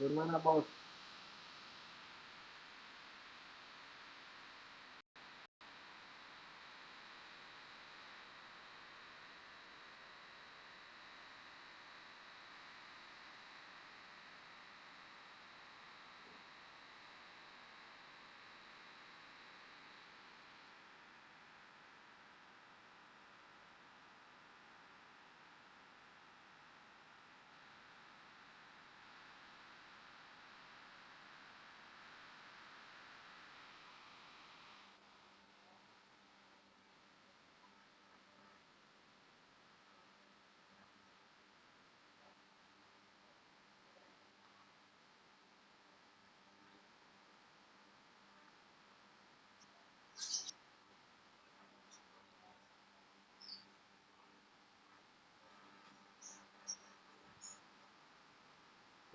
hermana Paula.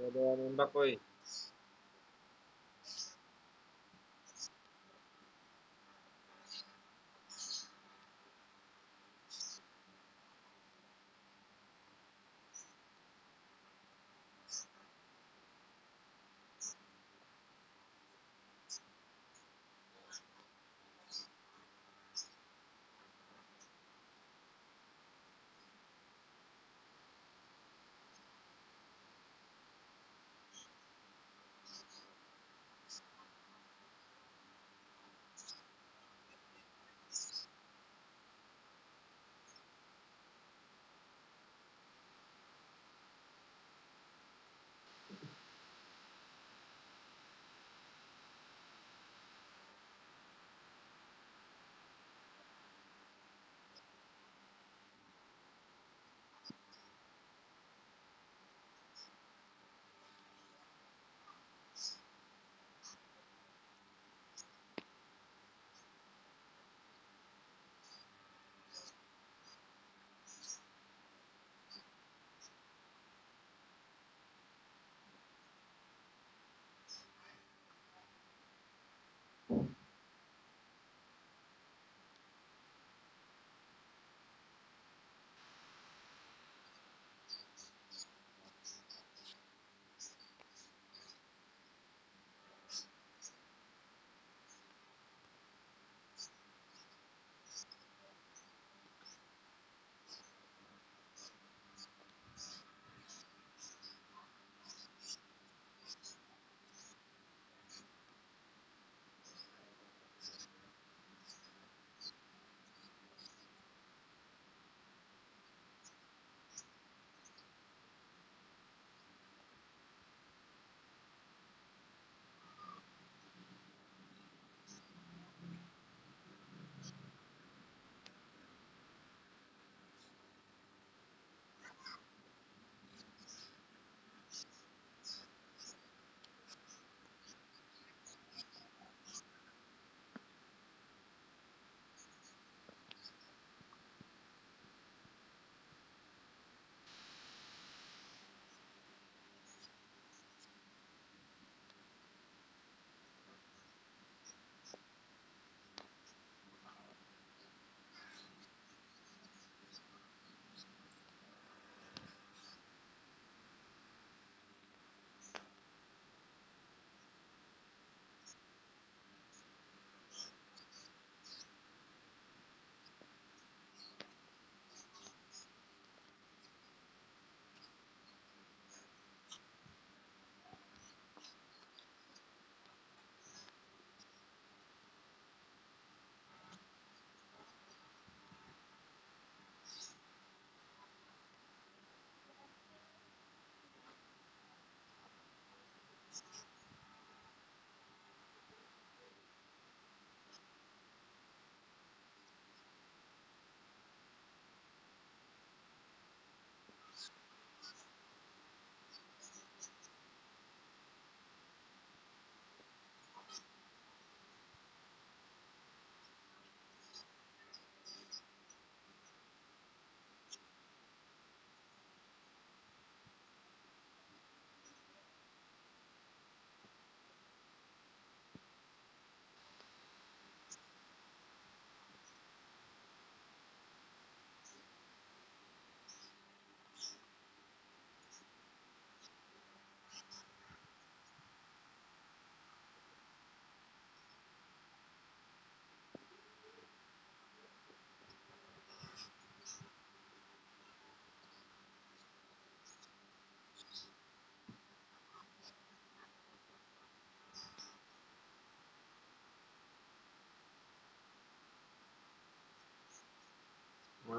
Dah ada nembak oi.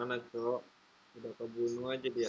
Mana cok? Udah kebunuh aja dia.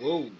Whoa.